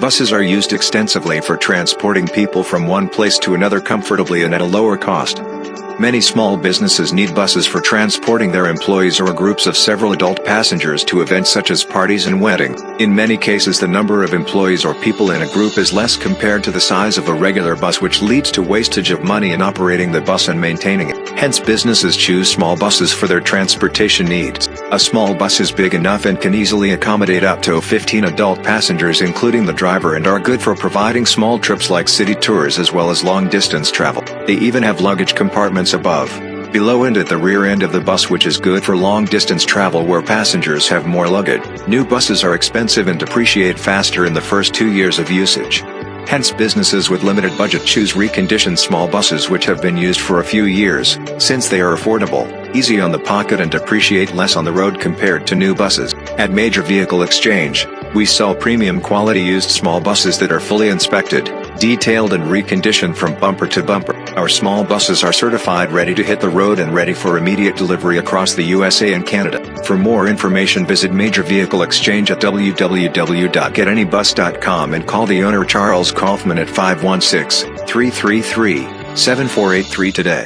Buses are used extensively for transporting people from one place to another comfortably and at a lower cost. Many small businesses need buses for transporting their employees or groups of several adult passengers to events such as parties and weddings. In many cases the number of employees or people in a group is less compared to the size of a regular bus which leads to wastage of money in operating the bus and maintaining it. Hence businesses choose small buses for their transportation needs. A small bus is big enough and can easily accommodate up to 15 adult passengers including the driver and are good for providing small trips like city tours as well as long distance travel. They even have luggage compartments above, below and at the rear end of the bus which is good for long distance travel where passengers have more luggage. New buses are expensive and depreciate faster in the first two years of usage. Hence businesses with limited budget choose reconditioned small buses which have been used for a few years, since they are affordable, easy on the pocket and depreciate less on the road compared to new buses. At Major Vehicle Exchange, we sell premium quality used small buses that are fully inspected, detailed and reconditioned from bumper to bumper. Our small buses are certified ready to hit the road and ready for immediate delivery across the USA and Canada. For more information visit Major Vehicle Exchange at www.getanybus.com and call the owner Charles Kaufman at 516-333-7483 today.